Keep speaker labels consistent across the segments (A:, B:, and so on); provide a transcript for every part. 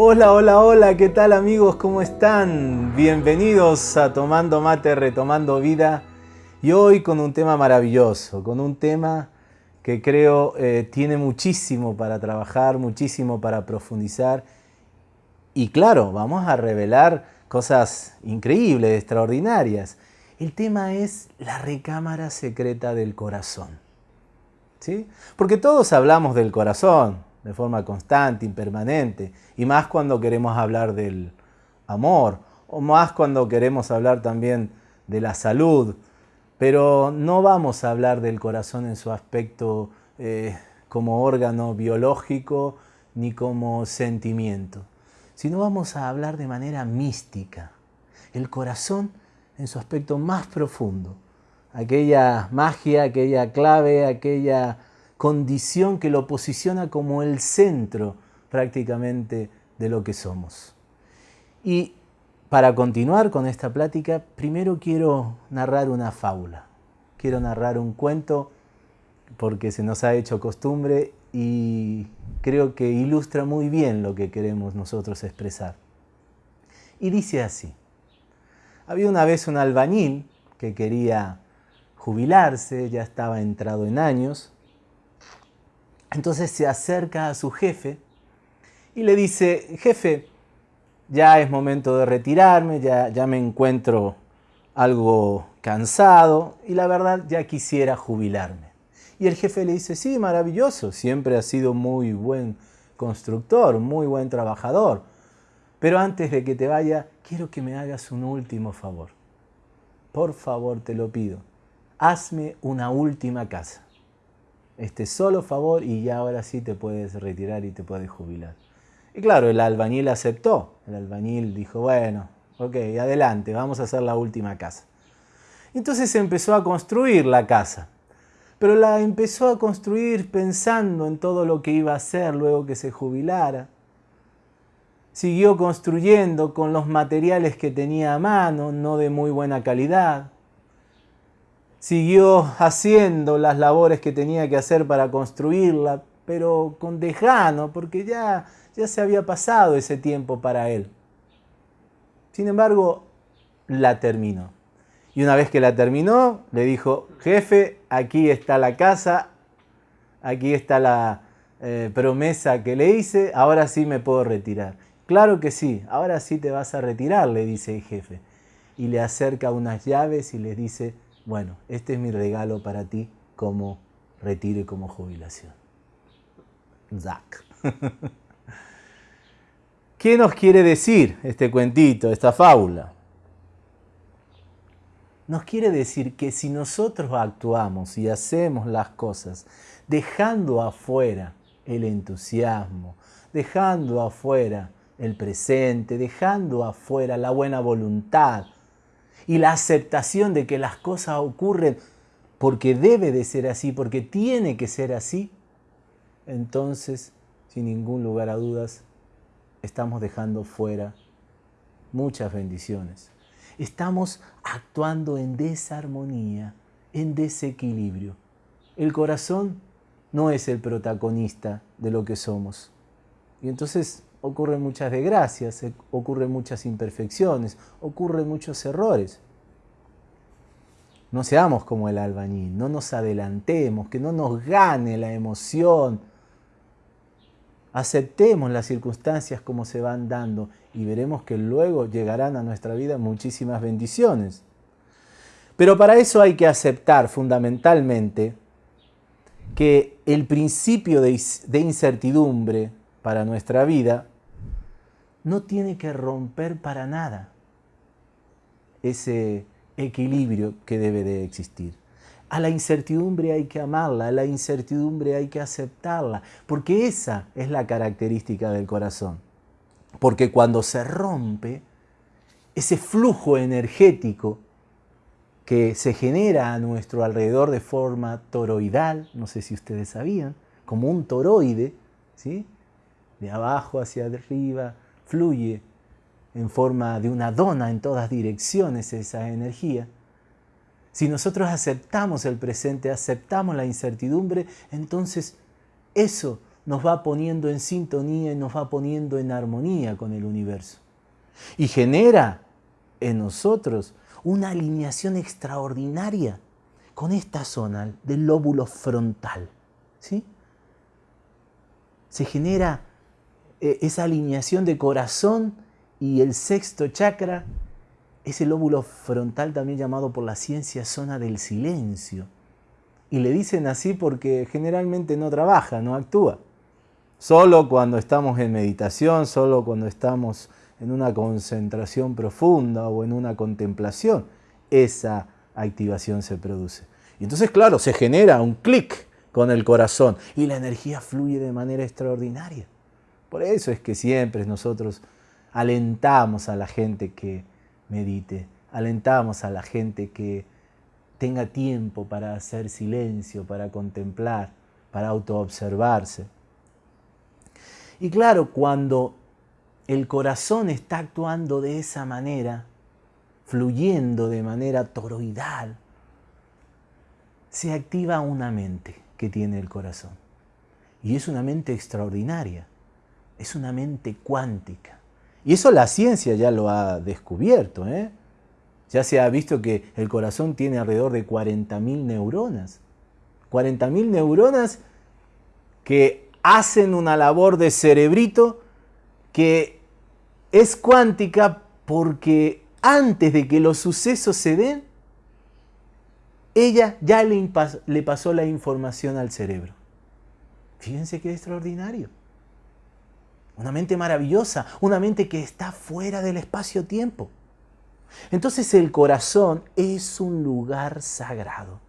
A: Hola, hola, hola, ¿qué tal amigos? ¿Cómo están? Bienvenidos a Tomando Mate, Retomando Vida. Y hoy con un tema maravilloso, con un tema que creo eh, tiene muchísimo para trabajar, muchísimo para profundizar. Y claro, vamos a revelar cosas increíbles, extraordinarias. El tema es la recámara secreta del corazón. ¿Sí? Porque todos hablamos del corazón, de forma constante, impermanente, y más cuando queremos hablar del amor, o más cuando queremos hablar también de la salud, pero no vamos a hablar del corazón en su aspecto eh, como órgano biológico ni como sentimiento, sino vamos a hablar de manera mística, el corazón en su aspecto más profundo, aquella magia, aquella clave, aquella condición que lo posiciona como el centro prácticamente de lo que somos. Y para continuar con esta plática, primero quiero narrar una fábula. Quiero narrar un cuento porque se nos ha hecho costumbre y creo que ilustra muy bien lo que queremos nosotros expresar. Y dice así, había una vez un albañil que quería jubilarse, ya estaba entrado en años, entonces se acerca a su jefe y le dice, jefe, ya es momento de retirarme, ya, me encuentro algo cansado y la verdad ya quisiera jubilarme. Y el jefe le dice, sí, maravilloso, siempre has sido muy buen constructor, muy buen trabajador, pero antes de que te vaya, quiero que me hagas un último favor. Por favor, te lo pido, hazme una última casa este solo favor y ya ahora sí te puedes retirar y te puedes jubilar. Y claro, el albañil aceptó. El albañil dijo, bueno, ok, adelante, vamos a hacer la última casa. Entonces empezó a construir la casa. Pero la empezó a construir pensando en todo lo que iba a hacer luego que se jubilara. Siguió construyendo con los materiales que tenía a mano, no de muy buena calidad siguió haciendo las labores que tenía que hacer para construirla, pero con dejano, porque ya, ya se había pasado ese tiempo para él. Sin embargo, la terminó. Y una vez que la terminó, le dijo, jefe, aquí está la casa, aquí está la eh, promesa que le hice, ahora sí me puedo retirar. Claro que sí, ahora sí te vas a retirar, le dice el jefe. Y le acerca unas llaves y le dice, bueno, este es mi regalo para ti como retiro y como jubilación. Zack. ¿Qué nos quiere decir este cuentito, esta fábula? Nos quiere decir que si nosotros actuamos y hacemos las cosas dejando afuera el entusiasmo, dejando afuera el presente, dejando afuera la buena voluntad, y la aceptación de que las cosas ocurren porque debe de ser así, porque tiene que ser así, entonces, sin ningún lugar a dudas, estamos dejando fuera muchas bendiciones. Estamos actuando en desarmonía, en desequilibrio. El corazón no es el protagonista de lo que somos. Y entonces ocurren muchas desgracias, ocurren muchas imperfecciones, ocurren muchos errores. No seamos como el albañil, no nos adelantemos, que no nos gane la emoción. Aceptemos las circunstancias como se van dando y veremos que luego llegarán a nuestra vida muchísimas bendiciones. Pero para eso hay que aceptar fundamentalmente que el principio de, incertidumbre para nuestra vida no tiene que romper para nada ese equilibrio que debe de existir. A la incertidumbre hay que amarla, a la incertidumbre hay que aceptarla, porque esa es la característica del corazón. Porque cuando se rompe, ese flujo energético que se genera a nuestro alrededor de forma toroidal, no sé si ustedes sabían, como un toroide, ¿sí? De abajo hacia arriba, fluye en forma de una dona en todas direcciones esa energía. Si nosotros aceptamos el presente, aceptamos la incertidumbre, entonces eso nos va poniendo en sintonía y nos va poniendo en armonía con el universo. Y genera en nosotros una alineación extraordinaria con esta zona del lóbulo frontal. ¿sí? Se genera eh, esa alineación de corazón y el sexto chakra, ese lóbulo frontal también llamado por la ciencia zona del silencio. Y le dicen así porque generalmente no trabaja, no actúa. Solo cuando estamos en meditación, solo cuando estamos en una concentración profunda o en una contemplación, esa activación se produce. Y entonces, claro, se genera un clic con el corazón y la energía fluye de manera extraordinaria. Por eso es que siempre nosotros alentamos a la gente que medite, alentamos a la gente que tenga tiempo para hacer silencio, para contemplar, para autoobservarse. Y claro, cuando el corazón está actuando de esa manera, fluyendo de manera toroidal, se activa una mente que tiene el corazón. Y es una mente extraordinaria, es una mente cuántica. Y eso la ciencia ya lo ha descubierto. ¿eh? Ya se ha visto que el corazón tiene alrededor de 40.000 neuronas. 40.000 neuronas que hacen una labor de cerebrito que es cuántica porque antes de que los sucesos se den, ella ya le, le pasó la información al cerebro. Fíjense qué extraordinario. Una mente maravillosa, una mente que está fuera del espacio-tiempo. Entonces el corazón es un lugar sagrado.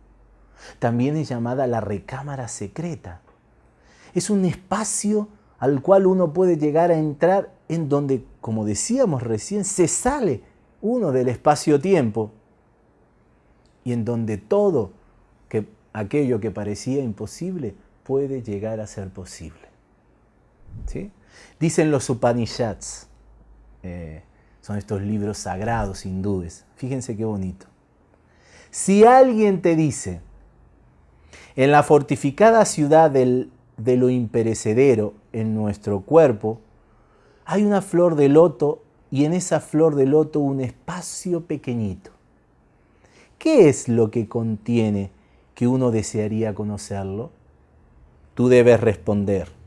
A: También es llamada la recámara secreta. Es un espacio al cual uno puede llegar a entrar en donde, como decíamos recién, se sale uno del espacio-tiempo y en donde todo que, aquello que parecía imposible puede llegar a ser posible. ¿Sí? Dicen los Upanishads, eh, son estos libros sagrados hindúes, fíjense qué bonito. Si alguien te dice, en la fortificada ciudad del, de lo imperecedero en nuestro cuerpo, hay una flor de loto y en esa flor de loto un espacio pequeñito. ¿Qué es lo que contiene que uno desearía conocerlo? Tú debes responder.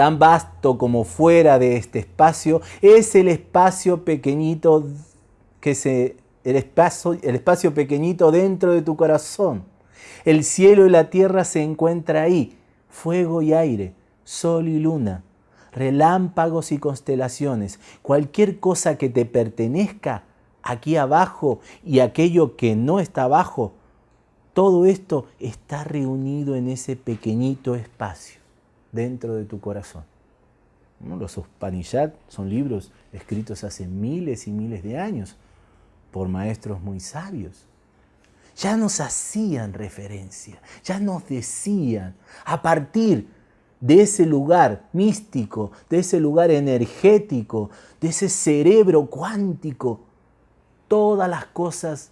A: Tan vasto como fuera de este espacio es el espacio pequeñito que se el espacio, el espacio pequeñito dentro de tu corazón. El cielo y la tierra se encuentran ahí, fuego y aire, sol y luna, relámpagos y constelaciones, cualquier cosa que te pertenezca aquí abajo y aquello que no está abajo, todo esto está reunido en ese pequeñito espacio dentro de tu corazón. Los Upanishads son libros escritos hace miles y miles de años por maestros muy sabios. Ya nos hacían referencia, ya nos decían, a partir de ese lugar místico, de ese lugar energético, de ese cerebro cuántico, todas las cosas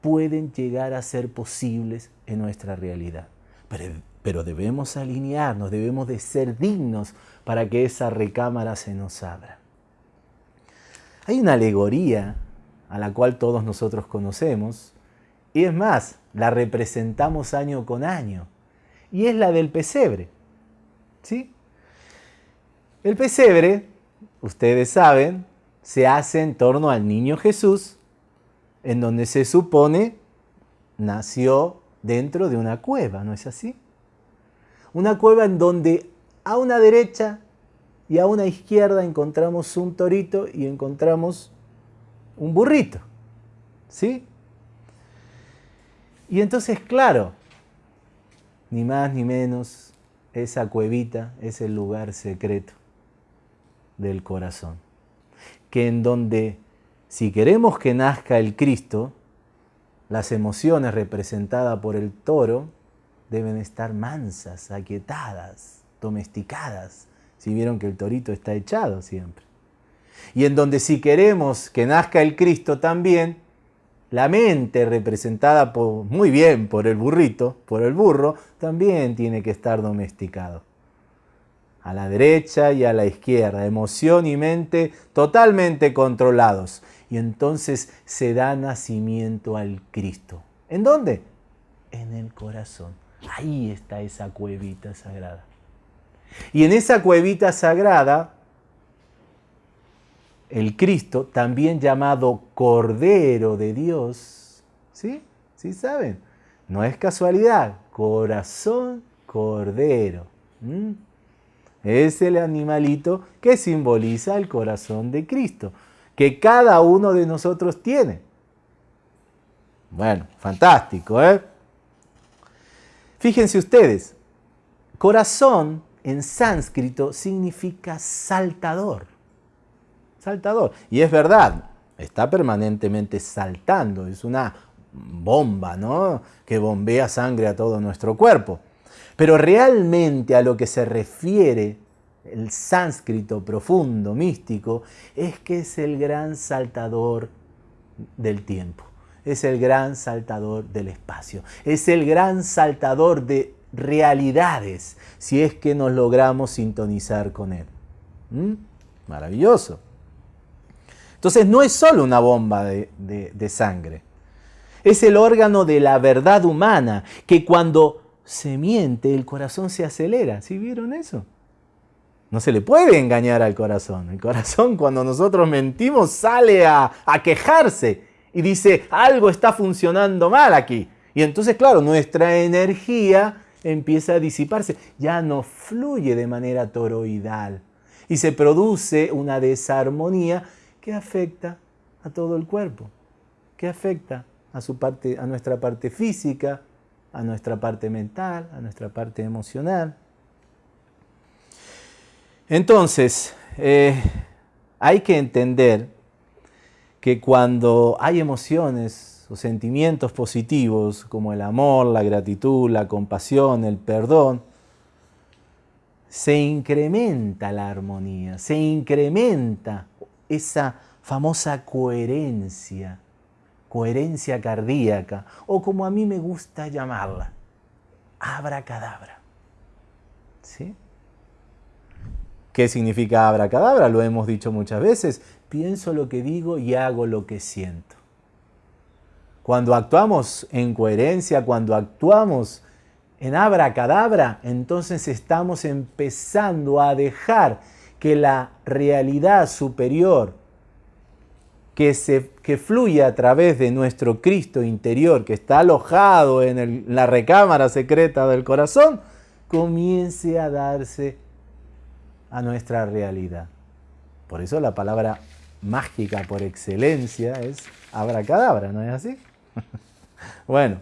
A: pueden llegar a ser posibles en nuestra realidad. Pero, debemos alinearnos, debemos de ser dignos para que esa recámara se nos abra. Hay una alegoría a la cual todos nosotros conocemos, y es más, la representamos año con año, y es la del pesebre. ¿Sí? El pesebre, ustedes saben, se hace en torno al niño Jesús, en donde se supone nació dentro de una cueva, ¿no es así? Una cueva en donde a una derecha y a una izquierda encontramos un torito y encontramos un burrito, ¿sí? Y entonces, claro, ni más ni menos, esa cuevita es el lugar secreto del corazón. Que en donde, si queremos que nazca el Cristo, las emociones representadas por el toro deben estar mansas, aquietadas, domesticadas. Si vieron que el torito está echado siempre. Y en donde si queremos que nazca el Cristo también, La mente representada muy bien por el burrito, por el burro, también tiene que estar domesticado. A la derecha y a la izquierda, emoción y mente totalmente controlados. Y entonces se da nacimiento al Cristo. ¿En dónde? En el corazón. Ahí está esa cuevita sagrada. Y en esa cuevita sagrada el Cristo, también llamado Cordero de Dios, ¿sí? ¿Sí saben? No es casualidad, corazón cordero. Es el animalito que simboliza el corazón de Cristo, que cada uno de nosotros tiene. Bueno, fantástico, ¿eh? Fíjense ustedes, corazón en sánscrito significa saltador saltador. Y es verdad, está permanentemente saltando, es una bomba, ¿no? Que bombea sangre a todo nuestro cuerpo. Pero realmente a lo que se refiere el sánscrito profundo, místico, es que es el gran saltador del tiempo, es el gran saltador del espacio, es el gran saltador de realidades, si es que nos logramos sintonizar con él. ¿Mm? Maravilloso. Entonces no es solo una bomba de, sangre. Es el órgano de la verdad humana que cuando se miente el corazón se acelera. ¿Sí vieron eso? No se le puede engañar al corazón. El corazón cuando nosotros mentimos sale a, a, quejarse y dice, algo está funcionando mal aquí. Y entonces, claro, nuestra energía empieza a disiparse. Ya no fluye de manera toroidal. Y se produce una desarmonía ¿Qué afecta a todo el cuerpo, ¿Qué afecta a, su parte, a nuestra parte física, a nuestra parte mental, a nuestra parte emocional. Entonces, eh, hay que entender que cuando hay emociones o sentimientos positivos como el amor, la gratitud, la compasión, el perdón, se incrementa la armonía, se incrementa esa famosa coherencia, coherencia cardíaca, o como a mí me gusta llamarla, abracadabra. ¿Sí? ¿Qué significa abracadabra? Lo hemos dicho muchas veces. Pienso lo que digo y hago lo que siento. Cuando actuamos en coherencia, cuando actuamos en abracadabra, entonces estamos empezando a dejar que la realidad superior que, se, que fluye a través de nuestro Cristo interior, que está alojado en la recámara secreta del corazón, comience a darse a nuestra realidad. Por eso la palabra mágica por excelencia es abracadabra, ¿no es así? bueno,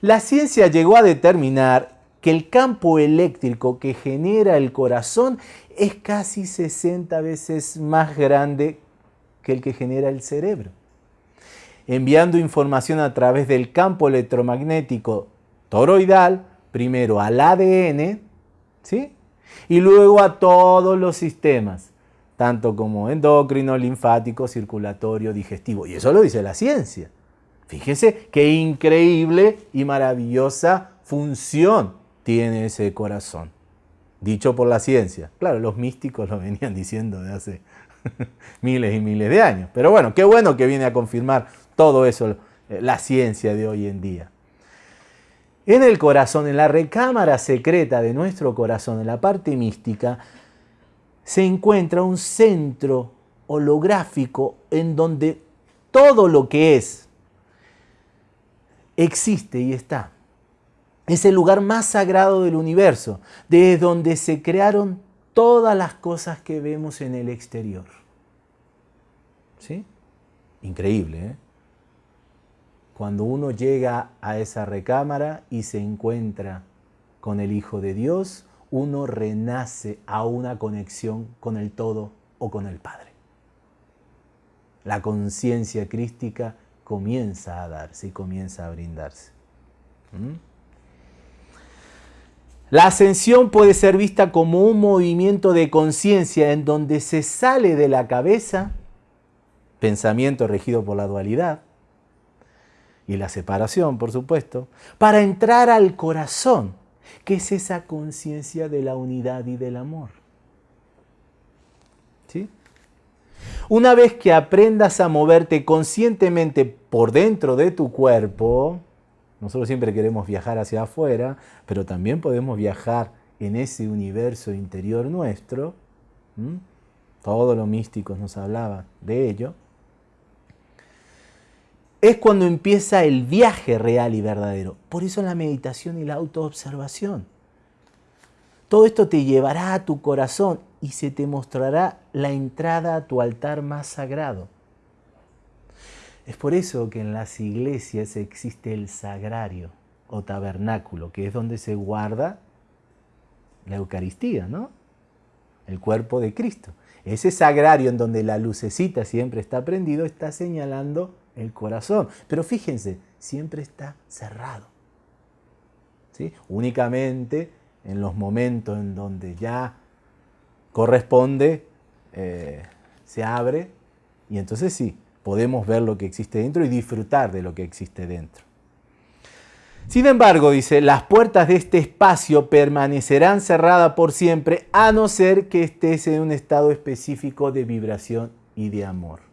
A: la ciencia llegó a determinar que el campo eléctrico que genera el corazón es casi 60 veces más grande que el que genera el cerebro. Enviando información a través del campo electromagnético toroidal, primero al ADN, ¿sí? Y luego a todos los sistemas, tanto como endocrino, linfático, circulatorio, digestivo. Y eso lo dice la ciencia. Fíjese qué increíble y maravillosa función tiene ese corazón dicho por la ciencia. Claro, los místicos lo venían diciendo de hace miles y miles de años. Pero bueno, qué bueno que viene a confirmar todo eso eh, la ciencia de hoy en día. En el corazón, en la recámara secreta de nuestro corazón, en la parte mística, se encuentra un centro holográfico en donde todo lo que es existe y está. Es el lugar más sagrado del universo, desde donde se crearon todas las cosas que vemos en el exterior. ¿Sí? Increíble, ¿eh? Cuando uno llega a esa recámara y se encuentra con el Hijo de Dios, uno renace a una conexión con el todo o con el Padre. La conciencia crística comienza a darse y comienza a brindarse. ¿Mm? La ascensión puede ser vista como un movimiento de conciencia en donde se sale de la cabeza, pensamiento regido por la dualidad, y la separación, por supuesto, para entrar al corazón, que es esa conciencia de la unidad y del amor. ¿Sí? Una vez que aprendas a moverte conscientemente por dentro de tu cuerpo, nosotros siempre queremos viajar hacia afuera, pero también podemos viajar en ese universo interior nuestro. Todos los místicos nos hablaban de ello. Es cuando empieza el viaje real y verdadero. Por eso la meditación y la autoobservación. Todo esto te llevará a tu corazón y se te mostrará la entrada a tu altar más sagrado. Es por eso que en las iglesias existe el sagrario o tabernáculo, que es donde se guarda la Eucaristía, ¿no? El cuerpo de Cristo. Ese sagrario en donde la lucecita siempre está prendido está señalando el corazón. Pero fíjense, siempre está cerrado. ¿Sí? Únicamente en los momentos en donde ya corresponde, eh, se abre y entonces sí, podemos ver lo que existe dentro y disfrutar de lo que existe dentro. Sin embargo, dice, las puertas de este espacio permanecerán cerradas por siempre a no ser que estés en un estado específico de vibración y de amor.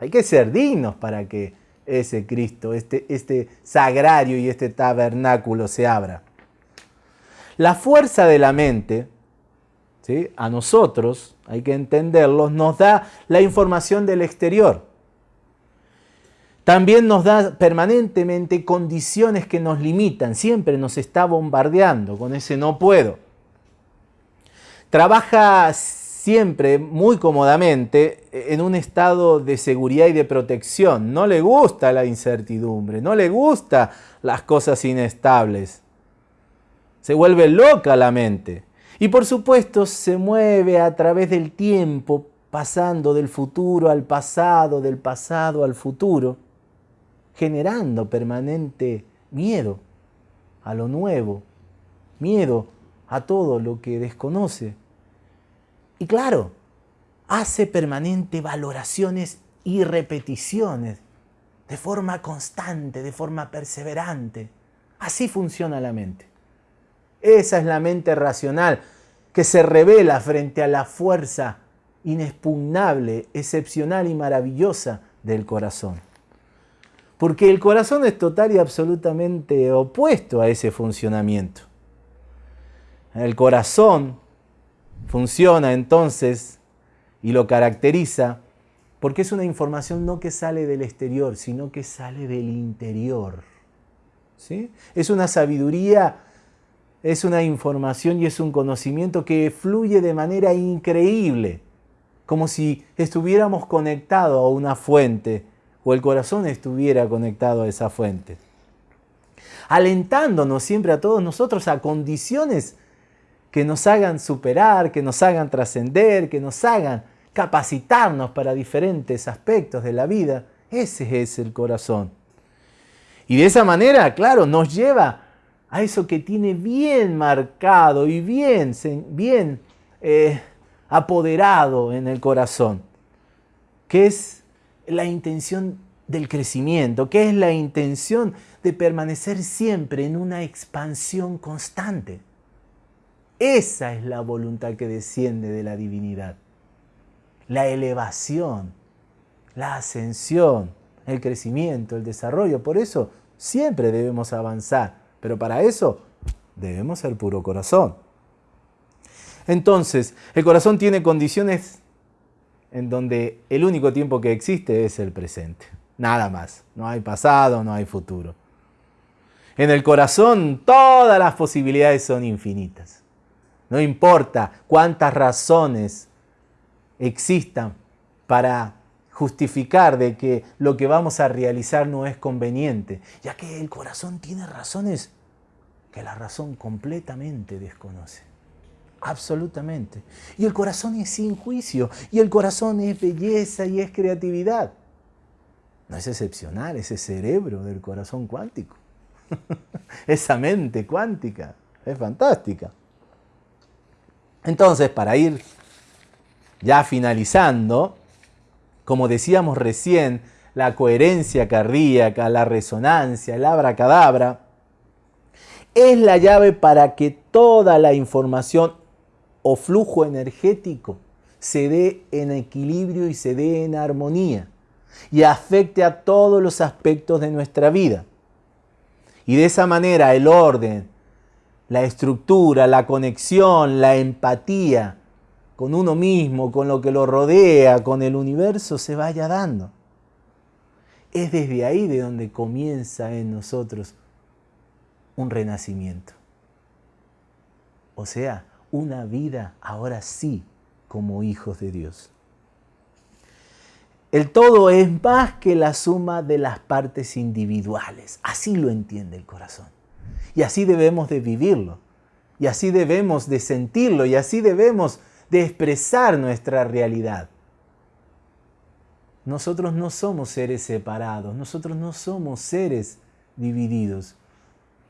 A: Hay que ser dignos para que ese Cristo, este, este sagrario y este tabernáculo se abra. La fuerza de la mente, ¿sí? a nosotros, hay que entenderlo, nos da la información del exterior. También nos da permanentemente condiciones que nos limitan, siempre nos está bombardeando con ese no puedo. Trabaja siempre muy cómodamente en un estado de seguridad y de protección. No le gusta la incertidumbre, no le gusta las cosas inestables. Se vuelve loca la mente. Y por supuesto se mueve a través del tiempo, pasando del futuro al pasado, del pasado al futuro generando permanente miedo a lo nuevo, miedo a todo lo que desconoce. Y claro, hace permanente valoraciones y repeticiones de forma constante, de forma perseverante. Así funciona la mente. Esa es la mente racional que se revela frente a la fuerza inexpugnable, excepcional y maravillosa del corazón. Porque el corazón es total y absolutamente opuesto a ese funcionamiento. El corazón funciona entonces y lo caracteriza porque es una información no que sale del exterior, sino que sale del interior. ¿Sí? Es una sabiduría, es una información y es un conocimiento que fluye de manera increíble, como si estuviéramos conectados a una fuente o el corazón estuviera conectado a esa fuente. Alentándonos siempre a todos nosotros a condiciones que nos hagan superar, que nos hagan trascender, que nos hagan capacitarnos para diferentes aspectos de la vida. Ese es el corazón. Y de esa manera, claro, nos lleva a eso que tiene bien marcado y bien, bien eh, apoderado en el corazón, que es la intención del crecimiento, que es la intención de permanecer siempre en una expansión constante. Esa es la voluntad que desciende de la divinidad. La elevación, la ascensión, el crecimiento, el desarrollo. Por eso siempre debemos avanzar, pero para eso debemos ser puro corazón. Entonces, el corazón tiene condiciones en donde el único tiempo que existe es el presente. Nada más. No hay pasado, no hay futuro. En el corazón todas las posibilidades son infinitas. No importa cuántas razones existan para justificar de que lo que vamos a realizar no es conveniente, ya que el corazón tiene razones que la razón completamente desconoce. Absolutamente. Y el corazón es sin juicio, y el corazón es belleza y es creatividad. No es excepcional ese cerebro del corazón cuántico. Esa mente cuántica es fantástica. Entonces, para ir ya finalizando, como decíamos recién, la coherencia cardíaca, la resonancia, el abracadabra, es la llave para que toda la información o flujo energético se dé en equilibrio y se dé en armonía y afecte a todos los aspectos de nuestra vida. Y de esa manera el orden, la estructura, la conexión, la empatía con uno mismo, con lo que lo rodea, con el universo, se vaya dando. Es desde ahí de donde comienza en nosotros un renacimiento. O sea, una vida ahora sí como hijos de Dios. El todo es más que la suma de las partes individuales. Así lo entiende el corazón. Y así debemos de vivirlo. Y así debemos de sentirlo. Y así debemos de expresar nuestra realidad. Nosotros no somos seres separados. Nosotros no somos seres divididos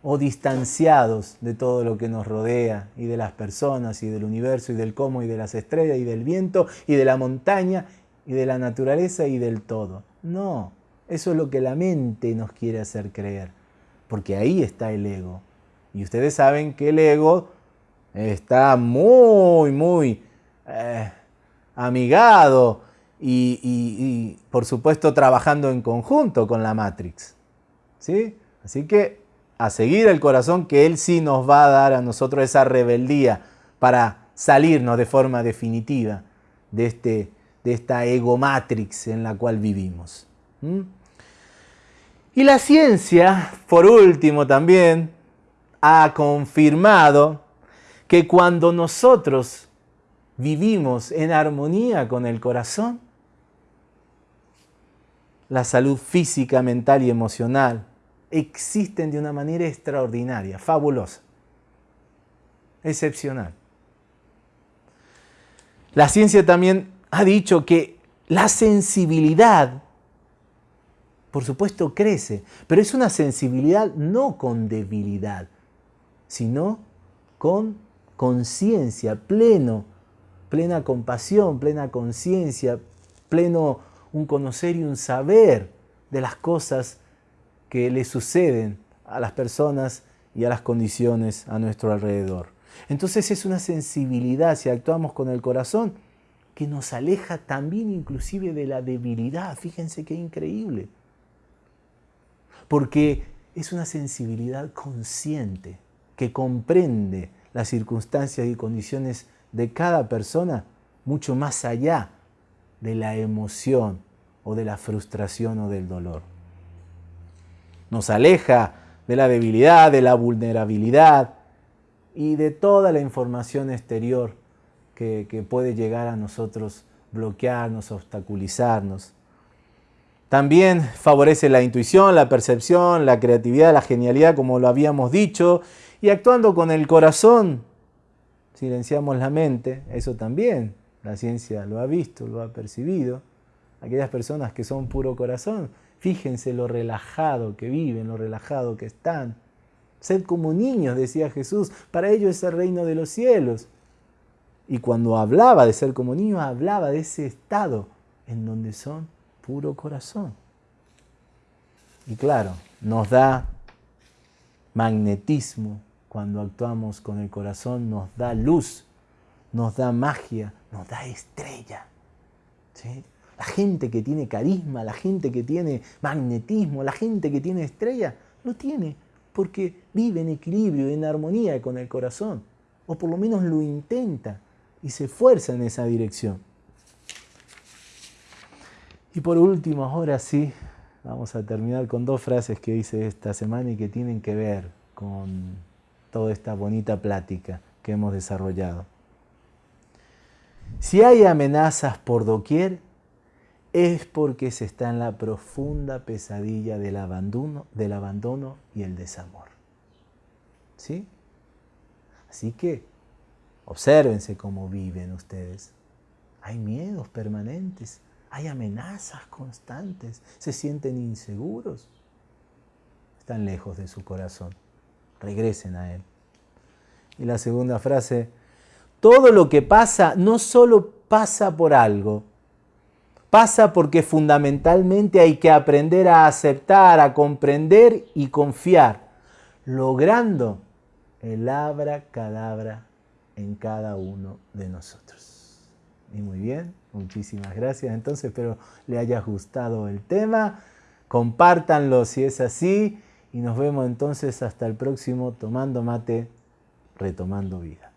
A: o distanciados de todo lo que nos rodea y de las personas y del universo y del cómo y de las estrellas y del viento y de la montaña y de la naturaleza y del todo. No, eso es lo que la mente nos quiere hacer creer, porque ahí está el ego. Y ustedes saben que el ego está muy, muy eh, amigado y, por supuesto trabajando en conjunto con la Matrix. ¿Sí? Así que a seguir el corazón que Él sí nos va a dar a nosotros esa rebeldía para salirnos de forma definitiva de este de esta egomatrix en la cual vivimos. Y la ciencia, por último también, ha confirmado que cuando nosotros vivimos en armonía con el corazón, la salud física, mental y emocional existen de una manera extraordinaria, fabulosa, excepcional. La ciencia también ha dicho que la sensibilidad, por supuesto, crece, pero es una sensibilidad no con debilidad, sino con conciencia, pleno, plena compasión, plena conciencia, pleno un conocer y un saber de las cosas que le suceden a las personas y a las condiciones a nuestro alrededor. Entonces es una sensibilidad, si actuamos con el corazón, que nos aleja también inclusive de la debilidad. Fíjense qué increíble. Porque es una sensibilidad consciente que comprende las circunstancias y condiciones de cada persona mucho más allá de la emoción o de la frustración o del dolor. Nos aleja de la debilidad, de la vulnerabilidad y de toda la información exterior que, puede llegar a nosotros bloquearnos, obstaculizarnos. También favorece la intuición, la percepción, la creatividad, la genialidad, como lo habíamos dicho, y actuando con el corazón, silenciamos la mente, eso también la ciencia lo ha visto, lo ha percibido. Aquellas personas que son puro corazón, fíjense lo relajado que viven, lo relajado que están. Sed como niños, decía Jesús, para ellos es el reino de los cielos. Y cuando hablaba de ser como niños, hablaba de ese estado en donde son puro corazón. Y claro, nos da magnetismo cuando actuamos con el corazón, nos da luz, nos da magia, nos da estrella. La gente que tiene carisma, la gente que tiene magnetismo, la gente que tiene estrella, lo tiene porque vive en equilibrio, en armonía con el corazón, o por lo menos lo intenta y se esfuerza en esa dirección. Y por último, ahora sí, vamos a terminar con dos frases que hice esta semana y que tienen que ver con toda esta bonita plática que hemos desarrollado. Si hay amenazas por doquier, es porque se está en la profunda pesadilla del abandono, y el desamor. ¿Sí? Así que Obsérvense cómo viven ustedes. Hay miedos permanentes, hay amenazas constantes, se sienten inseguros. Están lejos de su corazón. Regresen a Él. Y la segunda frase, todo lo que pasa no solo pasa por algo, pasa porque fundamentalmente hay que aprender a aceptar, a comprender y confiar, logrando el abra cadabra en cada uno de nosotros. Y muy bien, muchísimas gracias. Entonces espero le haya gustado el tema. Compártanlo si es así. Y nos vemos entonces hasta el próximo Tomando Mate, Retomando Vida.